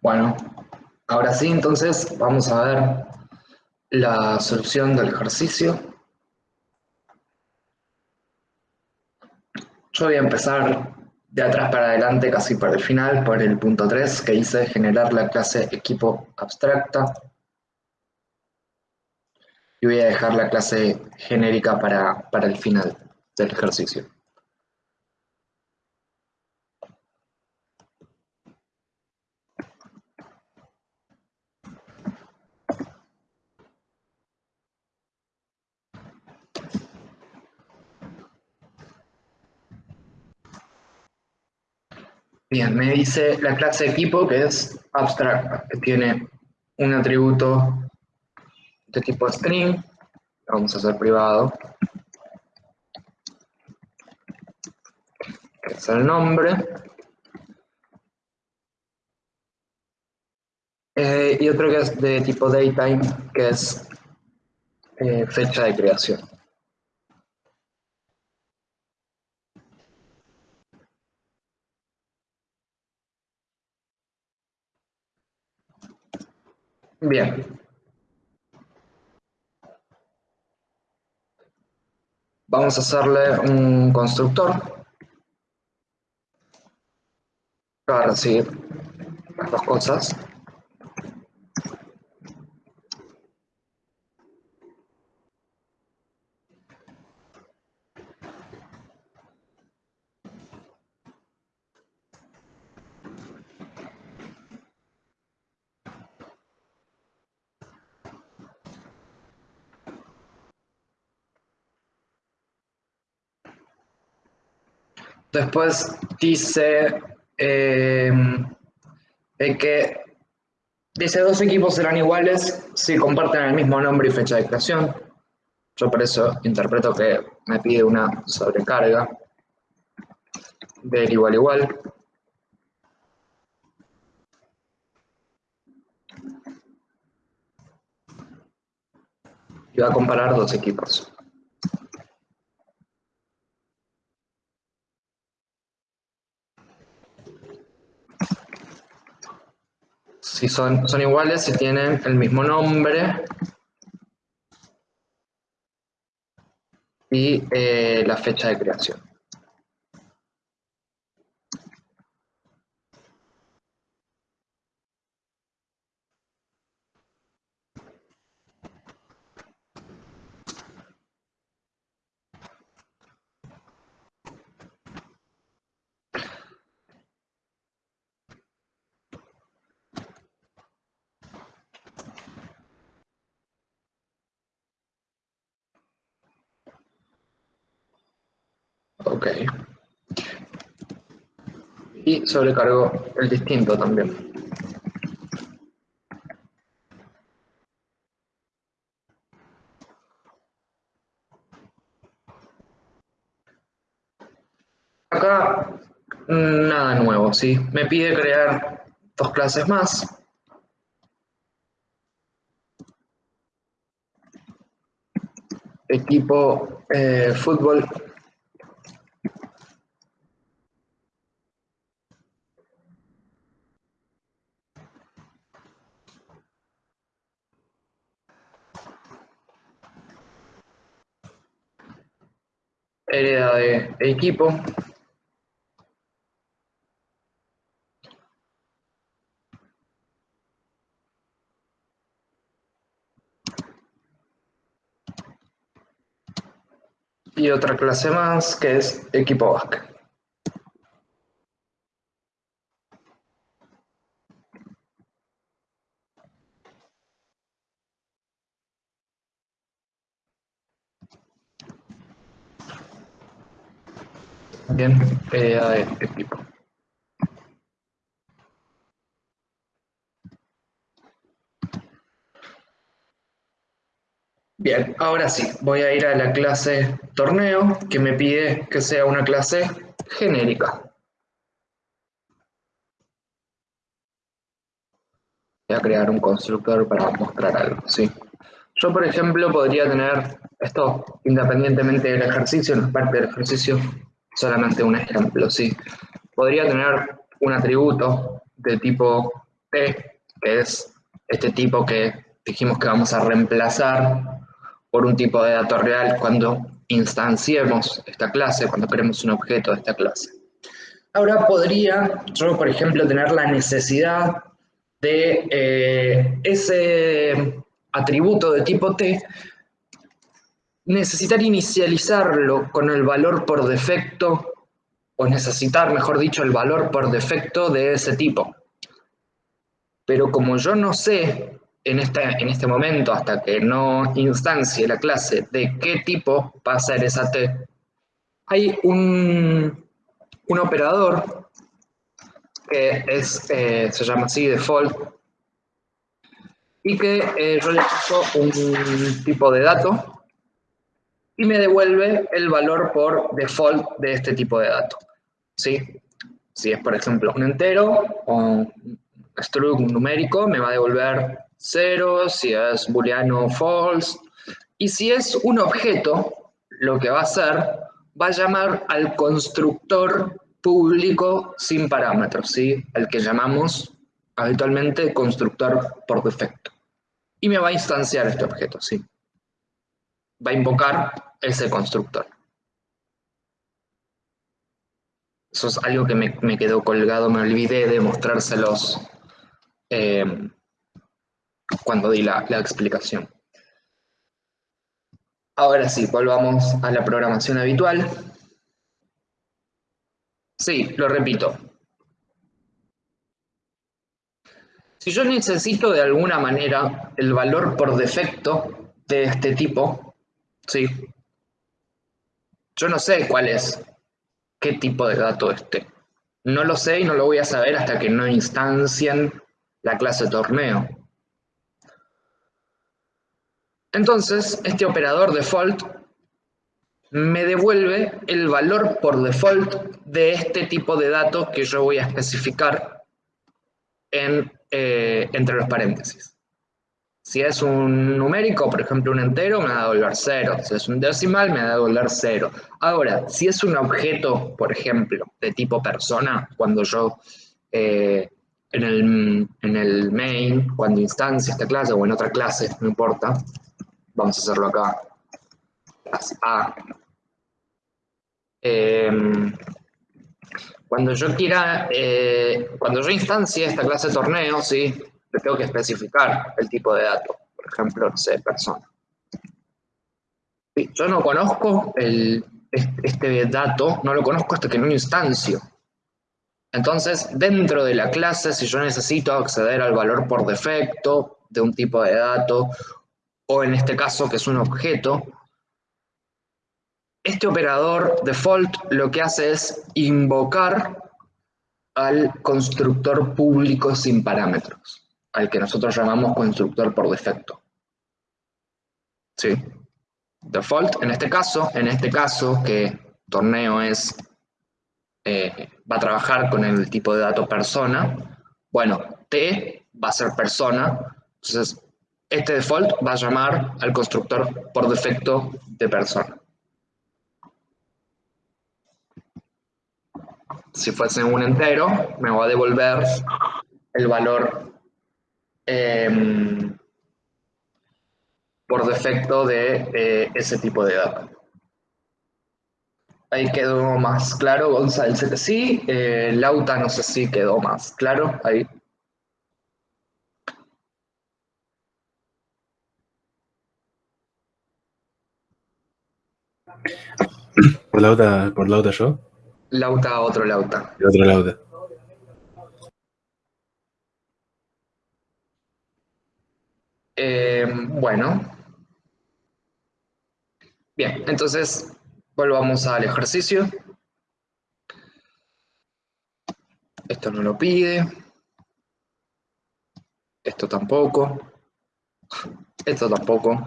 Bueno, ahora sí, entonces vamos a ver la solución del ejercicio. Yo voy a empezar de atrás para adelante, casi para el final, por el punto 3 que hice generar la clase equipo abstracta. Y voy a dejar la clase genérica para, para el final del ejercicio. Bien, me dice la clase equipo que es abstracta, que tiene un atributo de tipo string, vamos a hacer privado, que es el nombre, eh, y otro que es de tipo datetime, que es eh, fecha de creación. Bien. Vamos a hacerle un constructor para recibir las dos cosas. Después dice eh, que dice dos equipos serán iguales si comparten el mismo nombre y fecha de creación. Yo por eso interpreto que me pide una sobrecarga del igual igual. Y va a comparar dos equipos. Si son, iguales, si tienen el mismo nombre y eh, la fecha de creación. Ok. Sobrecargo el distinto también. Acá nada nuevo, ¿sí? Me pide crear dos clases más. Equipo eh, fútbol hereda de equipo. Y otra clase más que es equipo básquet. Bien, idea de este tipo. Bien, ahora sí, voy a ir a la clase torneo, que me pide que sea una clase genérica. Voy a crear un constructor para mostrar algo, ¿sí? Yo, por ejemplo, podría tener esto, independientemente del ejercicio, no es parte del ejercicio, solamente un ejemplo, sí. Podría tener un atributo de tipo T, que es este tipo que dijimos que vamos a reemplazar por un tipo de dato real cuando instanciemos esta clase, cuando creemos un objeto de esta clase. Ahora podría yo, por ejemplo, tener la necesidad de eh, ese atributo de tipo T, necesitar inicializarlo con el valor por defecto, o necesitar, mejor dicho, el valor por defecto de ese tipo. Pero como yo no sé en este, en este momento, hasta que no instancie la clase de qué tipo va a ser esa T, hay un, un operador que es, eh, se llama así default y que eh, yo le paso un tipo de dato y me devuelve el valor por default de este tipo de dato. ¿sí? Si es, por ejemplo, un entero o un struct numérico, me va a devolver 0, si es booleano false. Y si es un objeto, lo que va a hacer, va a llamar al constructor público sin parámetros, ¿sí? el que llamamos habitualmente constructor por defecto. Y me va a instanciar este objeto, ¿sí? Va a invocar ese constructor. Eso es algo que me, quedó colgado, me olvidé de mostrárselos eh, cuando di la, la explicación. Ahora sí, volvamos a la programación habitual. Sí, lo repito. Si yo necesito de alguna manera el valor por defecto de este tipo, sí, yo no sé cuál es, qué tipo de dato este. No lo sé y no lo voy a saber hasta que no instancien la clase torneo. Entonces, este operador default me devuelve el valor por default de este tipo de datos que yo voy a especificar en, eh, entre los paréntesis. Si es un numérico, por ejemplo un entero, me va a devolver 0. Si es un decimal, me va a devolver 0. Ahora, si es un objeto, por ejemplo, de tipo persona, cuando yo eh, en, el, en el main, cuando instancia esta clase o en otra clase, no importa, vamos a hacerlo acá, A. Em, cuando yo quiera, eh, cuando yo instancie esta clase torneo, ¿sí? Tengo que especificar el tipo de dato, por ejemplo, no sé, persona. Yo no conozco el, este dato, no lo conozco hasta que no instancio. Entonces, dentro de la clase, si yo necesito acceder al valor por defecto de un tipo de dato, o en este caso que es un objeto, este operador default lo que hace es invocar al constructor público sin parámetros, al que nosotros llamamos constructor por defecto. ¿Sí? Default, en este caso, en este caso que torneo es, eh, va a trabajar con el tipo de dato persona, bueno, T va a ser persona, entonces este default va a llamar al constructor por defecto de persona. Si fuese un entero, me va a devolver el valor em, por defecto de eh, ese tipo de datos. Ahí quedó más claro, González. Sí, eh, Lauta no sé si quedó más claro ahí. ¿Por Lauta, por Lauta yo? Lauta, otro Lauta. Otro Lauta. Eh, bueno. Bien, entonces volvamos al ejercicio. Esto no lo pide. Esto tampoco. Esto tampoco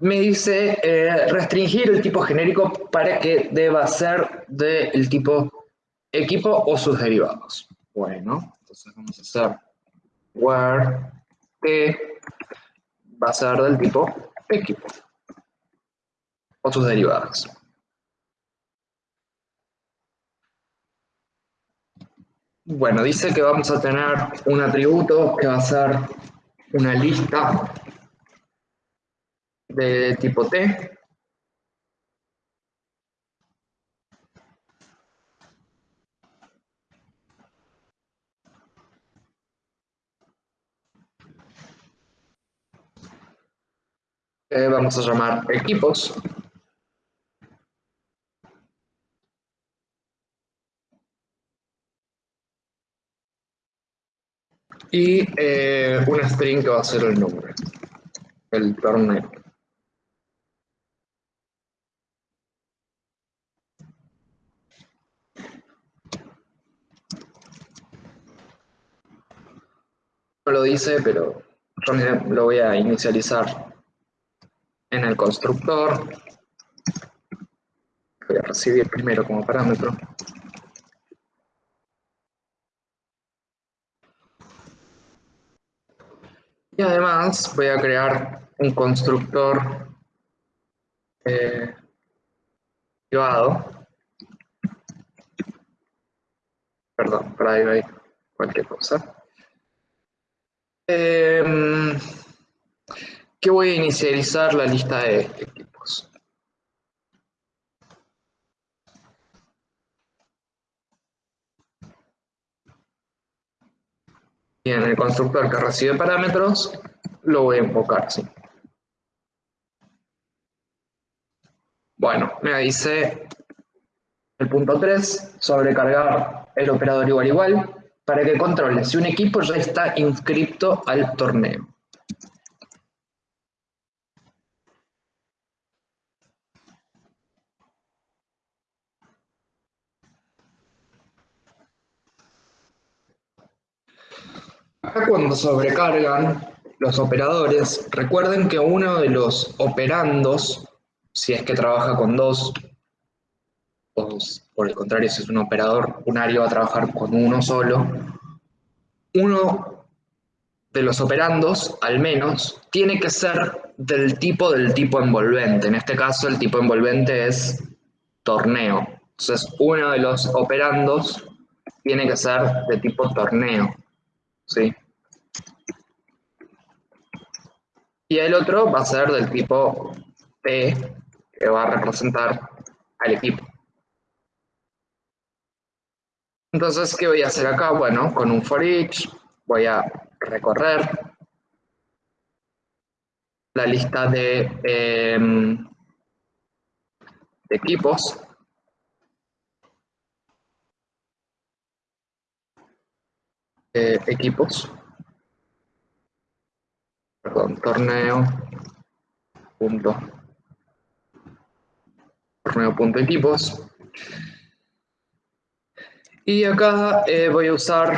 me dice eh, restringir el tipo genérico para que deba ser del tipo equipo o sus derivados. Bueno, entonces vamos a hacer where t va a ser del tipo equipo o sus derivados. Bueno, dice que vamos a tener un atributo que va a ser una lista de tipo T. Eh, vamos a llamar equipos. y eh, una string que va a ser el nombre, el torneo. No lo dice, pero yo lo voy a inicializar en el constructor. Voy a recibir primero como parámetro. Y además voy a crear un constructor eh, privado. Perdón, private, cualquier cosa. Em, que voy a inicializar la lista de equipos. Y en el constructor que recibe parámetros, lo voy a invocar así. Bueno, me dice el punto 3, sobrecargar el operador igual igual, para que controle si un equipo ya está inscrito al torneo. Acá cuando sobrecargan los operadores, recuerden que uno de los operandos, si es que trabaja con dos, o por el contrario, si es un operador unario va a trabajar con uno solo, uno de los operandos, al menos, tiene que ser del tipo del tipo envolvente. En este caso, el tipo envolvente es torneo. Entonces, uno de los operandos tiene que ser de tipo torneo. ¿Sí? Y el otro va a ser del tipo P, que va a representar al equipo. Entonces, ¿qué voy a hacer acá? Bueno, con un for each voy a recorrer la lista de, em, de equipos equipos, perdón, torneo punto. Torneo punto equipos. Y acá eh, voy a usar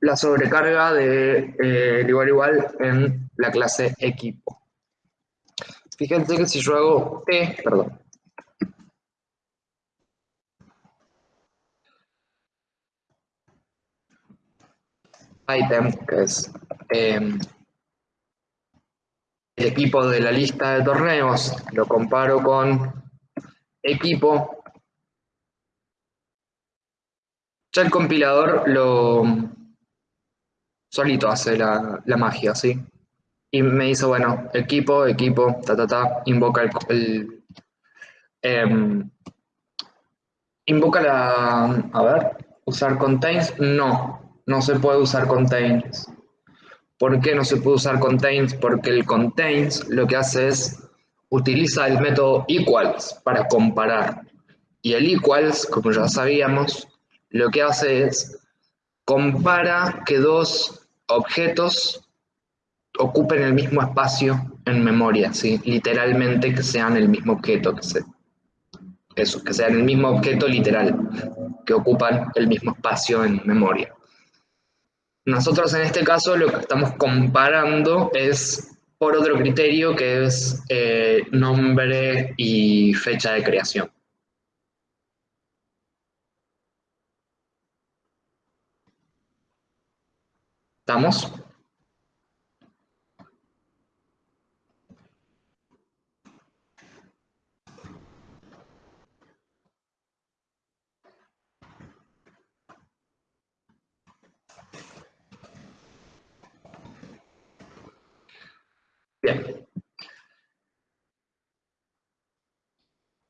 la sobrecarga de eh, igual igual en la clase equipo. Fíjense que si yo hago t, perdón item, que es em, el equipo de la lista de torneos, lo comparo con equipo, ya el compilador lo solito hace la, magia, ¿sí? Y me dice, bueno, equipo, equipo, ta, ta, ta, invoca el, em, invoca la, a ver, usar contains, no, no se puede usar contains. ¿Por qué no se puede usar contains? Porque el contains lo que hace es utiliza el método equals para comparar. Y el equals, como ya sabíamos, lo que hace es compara que dos objetos ocupen el mismo espacio en memoria, ¿sí? literalmente que sean el mismo objeto, que, se, eso, que sean el mismo objeto literal, que ocupan el mismo espacio en memoria. Nosotros en este caso lo que estamos comparando es por otro criterio que es eh, nombre y fecha de creación. ¿Estamos? Bien.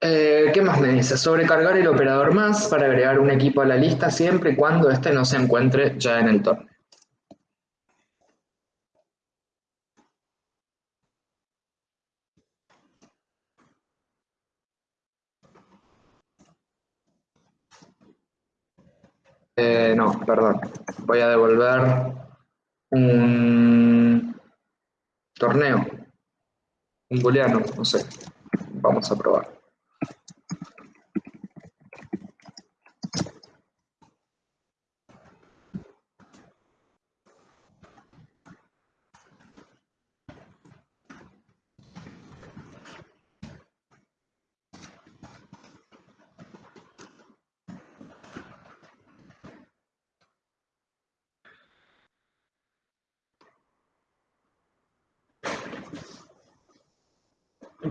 Eh, ¿Qué más me dice? Sobrecargar el operador más para agregar un equipo a la lista siempre y cuando éste no se encuentre ya en el torneo. Eh, no, perdón. Voy a devolver un torneo. Un booleano, no sé. Vamos a probar.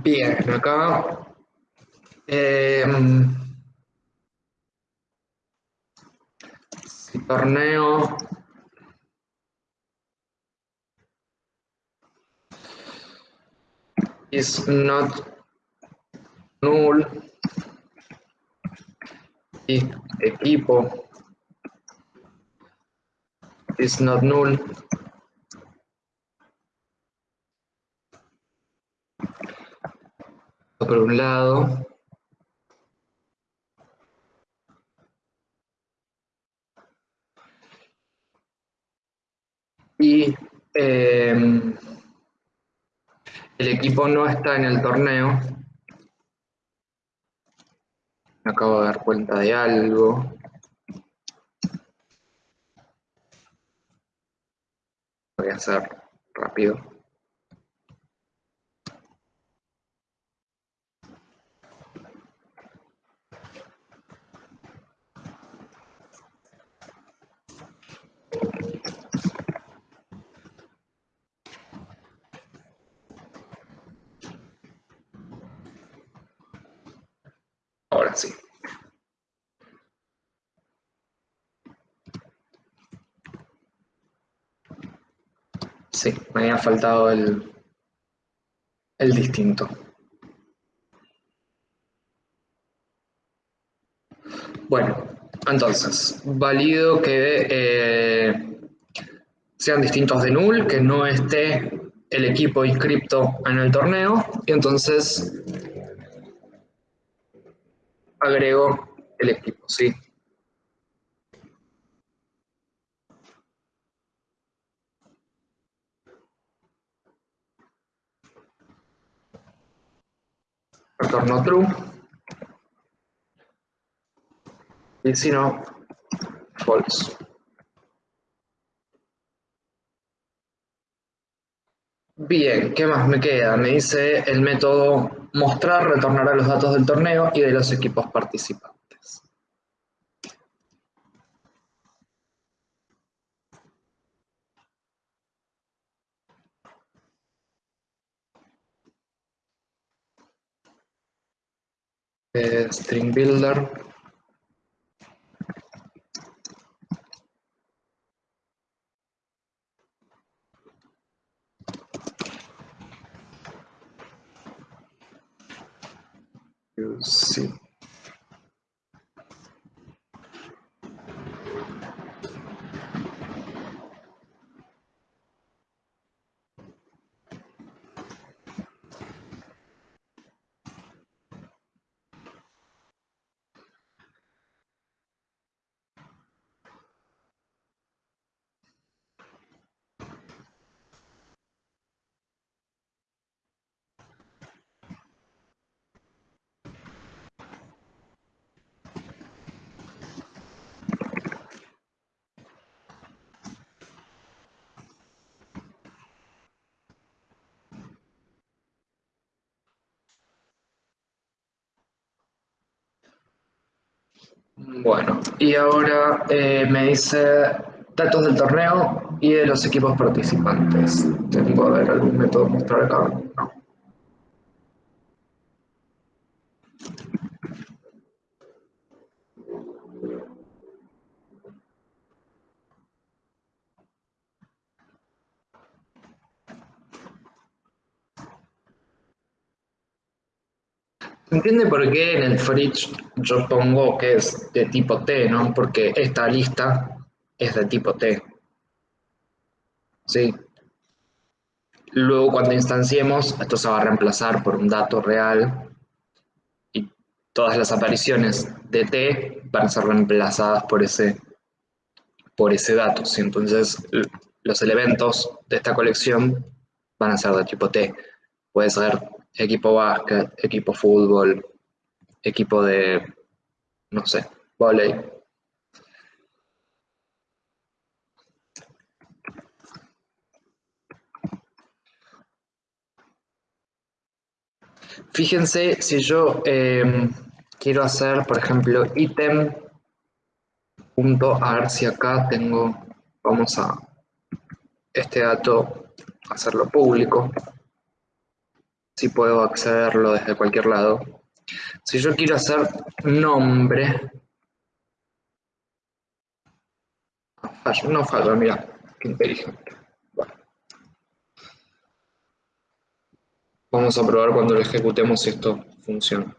Bien, acá eh, torneo is not null. Y equipo. Is not null por un lado. Y eh, el equipo no está en el torneo. Me acabo de dar cuenta de algo. Voy a hacer rápido. Ahora sí. Sí, me había faltado el, el distinto. Bueno, entonces, válido que eh, sean distintos de null, que no esté el equipo inscripto en el torneo, y entonces agrego el equipo, ¿sí? Retorno true. Y si no, false. Bien, ¿qué más me queda? Me dice el método mostrar retornará los datos del torneo y de los equipos participantes. Eh, string builder Sí. Bueno, y ahora eh, me dice datos del torneo y de los equipos participantes. ¿Tengo a ver algún método mostrar acá? No. Entiende por qué en el fridge yo pongo que es de tipo T, ¿no? Porque esta lista es de tipo T. ¿Sí? Luego cuando instanciemos, esto se va a reemplazar por un dato real y todas las apariciones de T van a ser reemplazadas por ese, por ese dato. ¿sí? Entonces los elementos de esta colección van a ser de tipo T. Puede ser equipo básquet, equipo fútbol, equipo de, no sé, volei. Fíjense si yo em, quiero hacer, por ejemplo, ítem punto, a ver si acá tengo, vamos a este dato hacerlo público, si puedo accederlo desde cualquier lado. Si yo quiero hacer nombre, no falla, mira, qué inteligente. Vamos a probar cuando lo ejecutemos si esto funciona.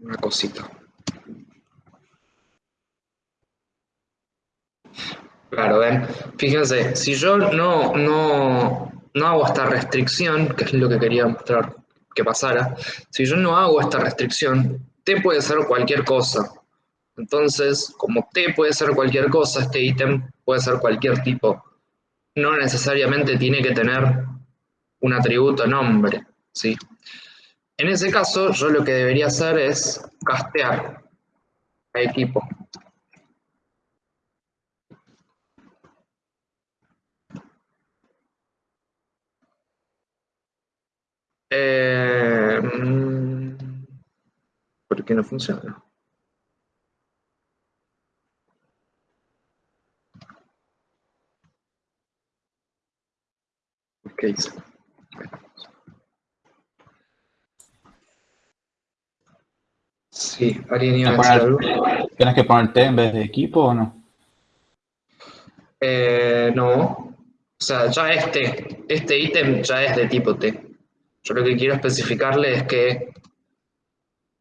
Una cosita. Claro, ven. Fíjense, si yo no, no, no hago esta restricción, que es lo que quería mostrar que pasara, si yo no hago esta restricción, T puede ser cualquier cosa. Entonces, como T puede ser cualquier cosa, este ítem puede ser cualquier tipo. No necesariamente tiene que tener un atributo nombre, ¿sí? En ese caso, yo lo que debería hacer es castear a equipo. Eh, mm, ¿Por qué no funciona? ¿Qué hice? Sí, alguien iba a algo. ¿Tienes que poner T en vez de equipo o no? Eh, no. O sea, ya este, este ítem ya es de tipo T. Yo lo que quiero especificarle es que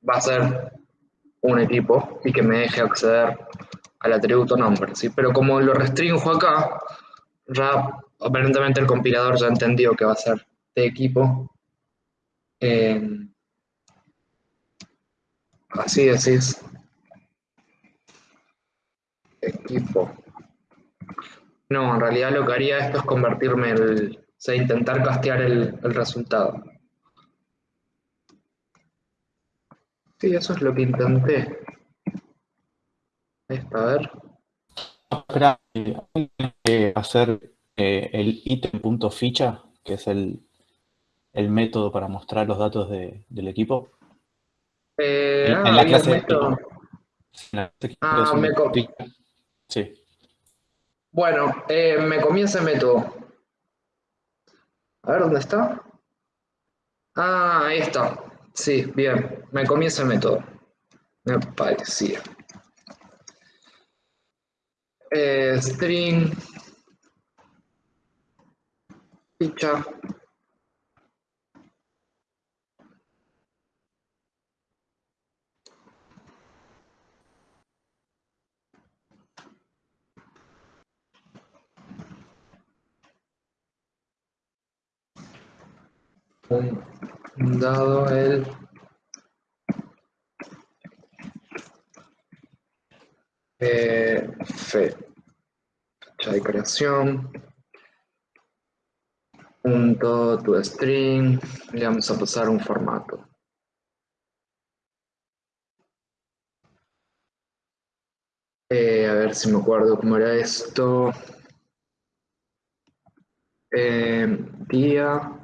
va a ser un equipo y que me deje acceder al atributo nombre, ¿sí? Pero como lo restringo acá, ya aparentemente el compilador ya entendió que va a ser de equipo. Eh, así decís. Equipo. No, en realidad lo que haría esto es convertirme el, o sea, intentar castear el resultado. Sí, eso es lo que intenté. Esta, a ver. Espera, hacer eh, el ítem.ficha, que es el, el, método para mostrar los datos de, del equipo. Eh, en, ah, en, la clase, en, la clase, ah, me Sí. Bueno, eh, me comí ese método. A ver, ¿dónde está? Ah, ahí está. Sí, bien, me comí ese método. Me parecía. Eh, string. Ficha. Dado el fe, fecha de creación, punto to string, le vamos a pasar un formato. Eh, a ver si me acuerdo cómo era esto. Eh, día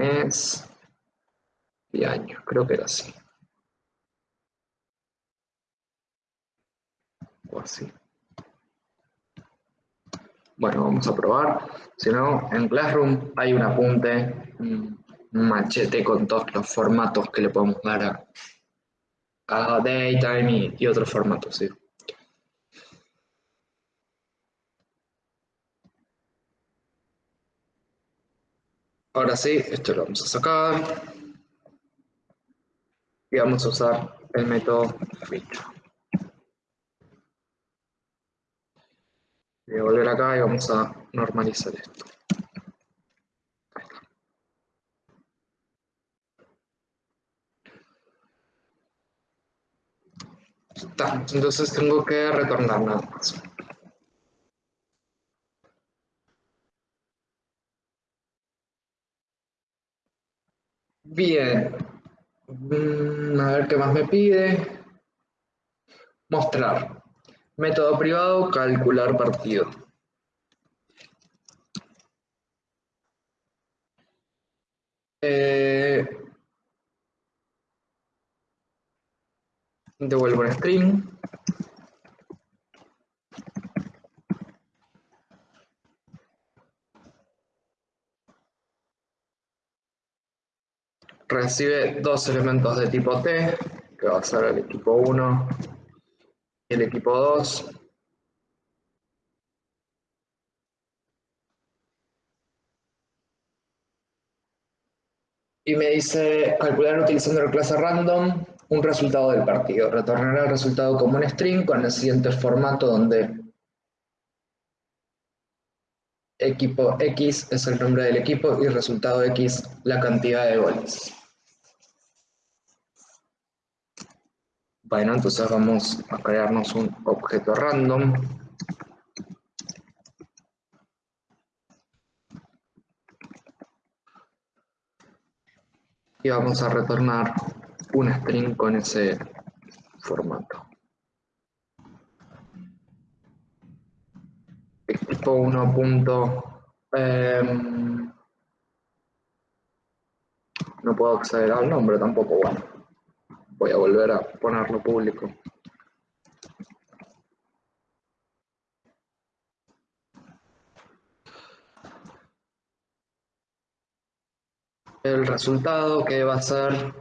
mes y año, creo que era así. O así. Bueno, vamos a probar. Si no, en Classroom hay un apunte, un machete con todos los formatos que le podemos dar a, a Daytime y, y otros formatos, sí. Ahora sí, esto lo vamos a sacar. Y vamos a usar el método feature. Voy a volver acá y vamos a normalizar esto. Entonces tengo que retornar nada más. Bien. Mm, a ver qué más me pide. Mostrar. Método privado, calcular partido. Eh, devuelvo un string. Recibe dos elementos de tipo T, que va a ser el equipo 1 y el equipo 2. Y me dice calcular utilizando la clase random un resultado del partido. Retornará el resultado como un string con el siguiente formato donde equipo X es el nombre del equipo y resultado X la cantidad de goles. Bueno, entonces vamos a crearnos un objeto random. Y vamos a retornar un string con ese formato. Equipo 1. Em, no puedo acceder al nombre tampoco, bueno. Voy a volver a ponerlo público. El resultado que va a ser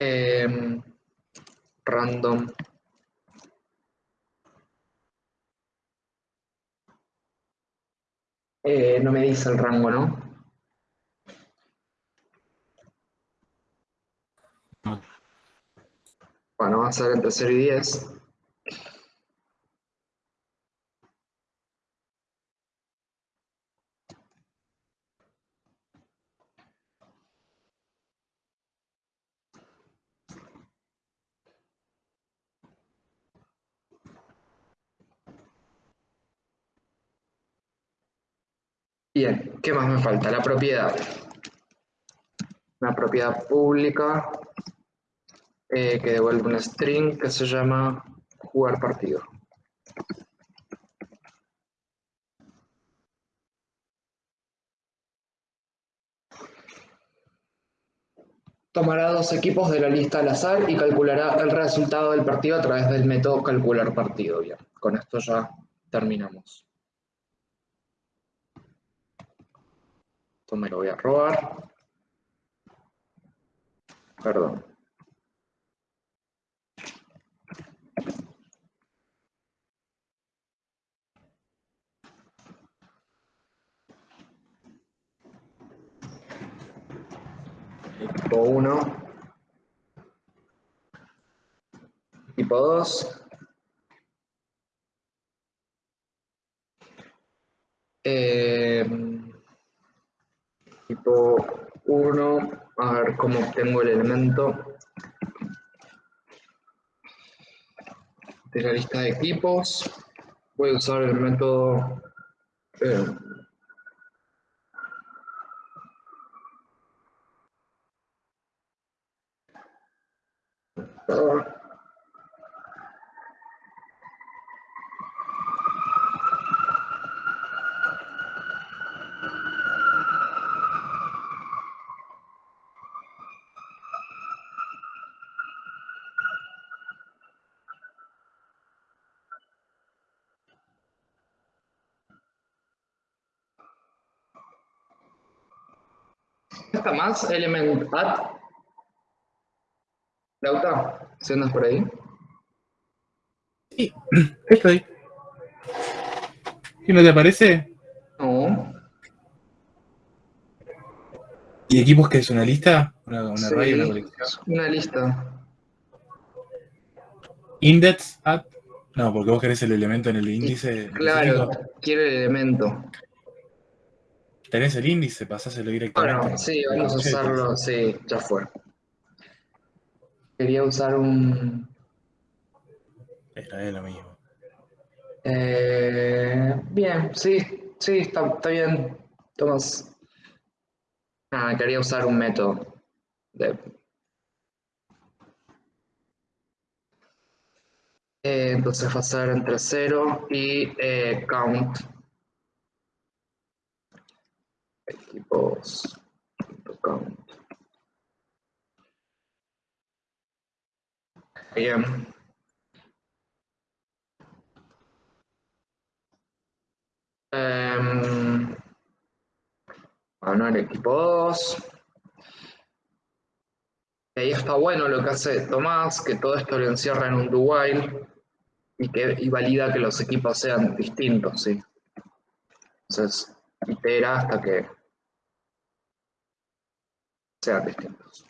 Em, random eh, no me dice el rango, ¿no? Bueno, va a ser entre 0 y 10. Bien, ¿qué más me falta? La propiedad. Una propiedad pública eh, que devuelve un string que se llama jugar partido. Tomará dos equipos de la lista al azar y calculará el resultado del partido a través del método calcular partido. Bien, con esto ya terminamos. Esto me lo voy a robar. Perdón. 1. Equipo 2. Eh, tipo 1, a ver cómo obtengo el elemento de la lista de equipos. Voy a usar el método eh, está más element add. Lauta, ¿si andas por ahí? Sí, estoy. ¿Y no te parece? No. ¿Y equipos que es una lista? ¿Una, una Sí, array, una colección? una lista. ¿Index at? No, porque vos querés el elemento en el índice. Claro, quiero el elemento. Tenés el índice, pasáselo directamente. Bueno, sí, vamos a usarlo, sí, ya fue. Quería usar un... Era es lo mismo. eh, bien, sí, sí, está, está bien. Tomás. Nada, quería usar un método. de- Eh, entonces va a ser entre 0 y eh, count. Equipos. Count. Bien. Em, bueno, el equipo 2. Ahí está bueno lo que hace Tomás, que todo esto lo encierra en un do while y que y valida que los equipos sean distintos, ¿sí? Entonces, itera hasta que sean distintos.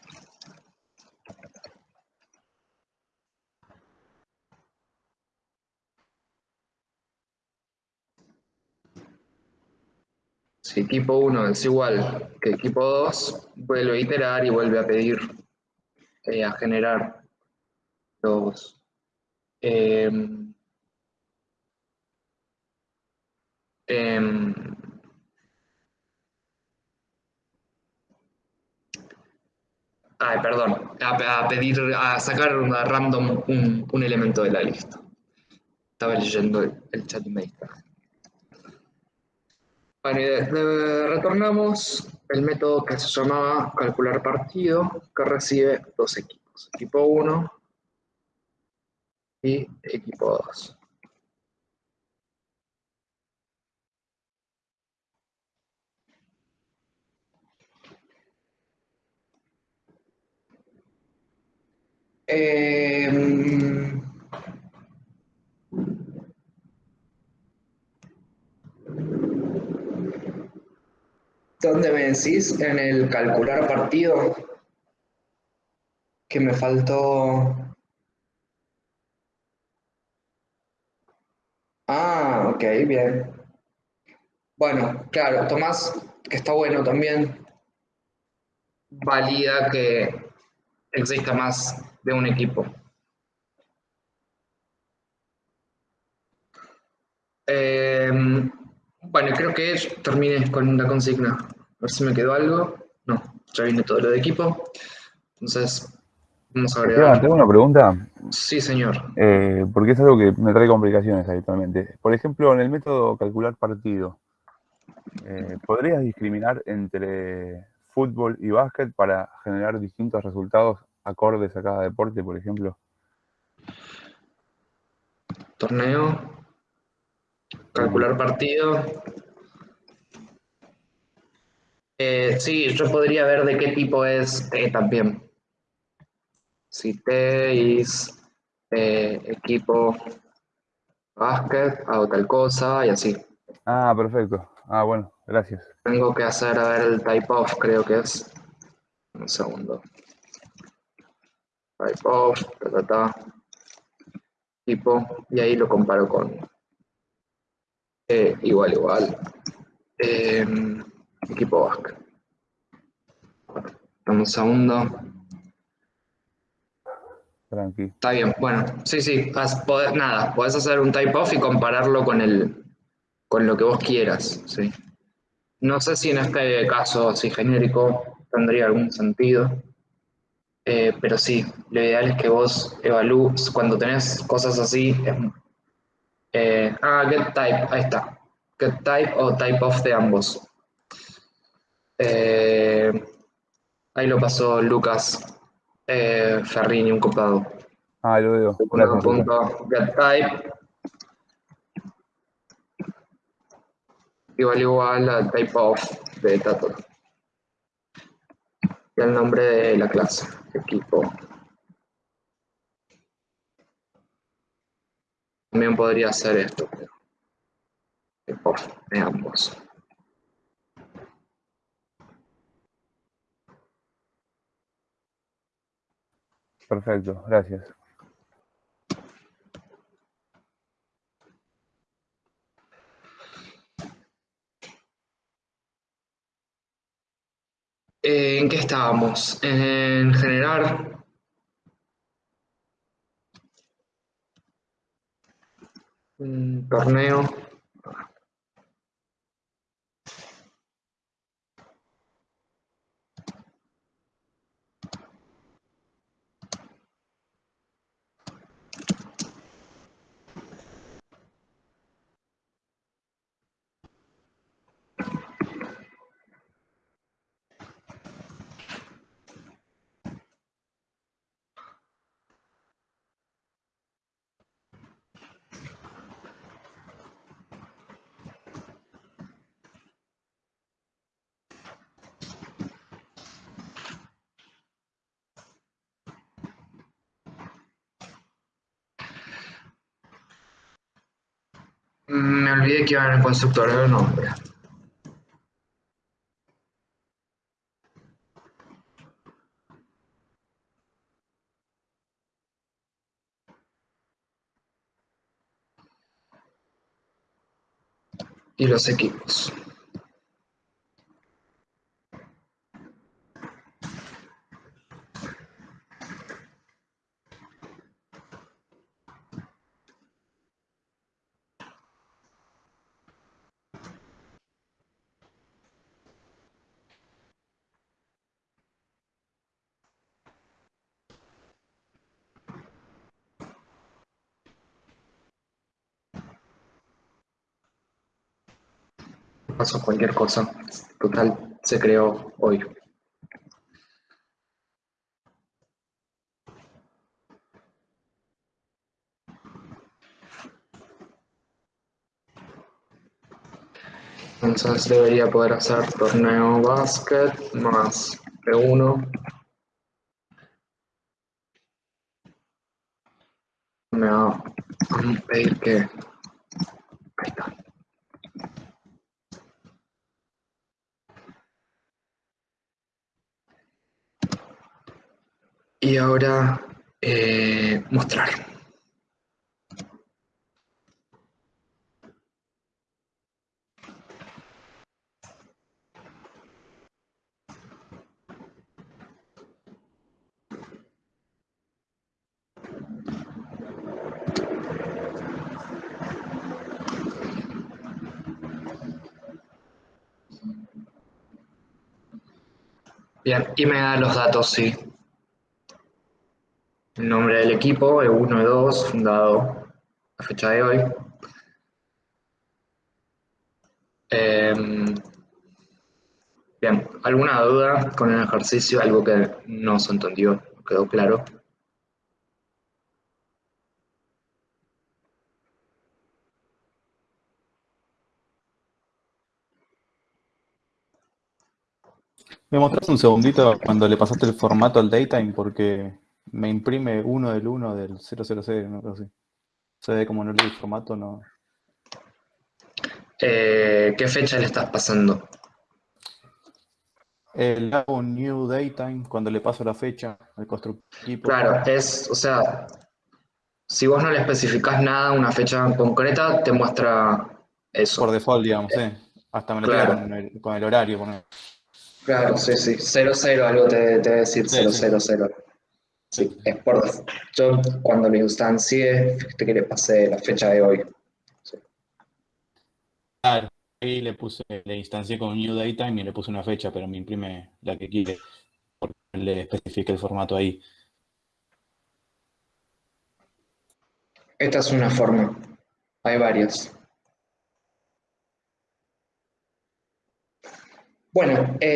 Si equipo 1 es igual que equipo 2, vuelve a iterar y vuelve a pedir, eh, a generar los... em, em, ay, perdón, a, pedir, a sacar una random un, un elemento de la lista. Estaba leyendo el, chat y me. Bueno, y de- de- retornamos el método que se llamaba calcular partido, que recibe dos equipos, equipo 1 y equipo 2. Em, ¿Dónde me decís? En el calcular partido. Que me faltó. Ah, ok, bien. Bueno, claro, Tomás, que está bueno también, valida que exista más de un equipo. Em, bueno, creo que terminé con la consigna. A ver si me quedó algo. No, ya viene todo lo de equipo. Entonces, vamos a agregar. tengo una pregunta, Sí, señor. eh, porque es algo que me trae complicaciones habitualmente. Por ejemplo, en el método calcular partido, eh, ¿podrías discriminar entre fútbol y básquet para generar distintos resultados acordes a cada deporte, por ejemplo? Torneo. Calcular partido. Eh, sí, yo podría ver de qué tipo es T también. Si T es eh, equipo básquet, hago tal cosa y así. Ah, perfecto. Ah, bueno, gracias. Tengo que hacer, a ver, el type of, creo que es. Un segundo. Type of, ta, ta, ta. Tipo, y ahí lo comparo con eh, igual, igual. Em, equipo básquet. Dame un segundo. Tranqui. Está bien, bueno, sí, sí, podés- nada, podés hacer un type off y compararlo con el, con lo que vos quieras, sí. No sé si en este caso así genérico tendría algún sentido, eh, pero sí, lo ideal es que vos evalúes, cuando tenés cosas así, eh, ah, get type, ahí está, get type o type off de ambos. Eh, ahí lo pasó Lucas Ferrini, un copado. Ah, lo veo. Gracias. Punto, get type. Igual igual al type of de Tato y el nombre de la clase, equipo. También podría ser esto, pero de ambos. Perfecto, gracias. Eh, ¿En qué estábamos? En generar un torneo. Me olvidé que iba en el constructor de nombre. Y los equipos. Pasó cualquier cosa. Total, se creó hoy. Entonces debería poder hacer torneo básquet más P1. Me va a pedir que... Ahí está. Y ahora eh, mostrar. Bien, y me da los datos, sí. El nombre del equipo, E1, E2, fundado la fecha de hoy. Em, bien, ¿alguna duda con el ejercicio? Algo que no se entendió, quedó claro. ¿Me mostraste un segundito cuando le pasaste el formato al datetime? Porque me imprime uno del 1 del 000, no así. Se ve como no leí el formato, no. Eh, ¿Qué fecha le estás pasando? El hago new datetime cuando le paso la fecha al constructor equipo. Claro, es, o sea, si vos no le especificás nada, una fecha concreta, te muestra eso. Por default, digamos, ¿eh? Hasta me lo Claro. con el, con el horario. Con el- Claro, sí, sí. 00, algo te, te debe decir Sí, sí. 000. Sí, es por Yo cuando le instancié, fíjate que le pasé la fecha de hoy. Claro, ahí le puse, le instancié con new datetime y le puse una fecha, pero me imprime la que quiere, porque le especifique el formato ahí. Esta es una forma. Hay varias. Bueno, eh,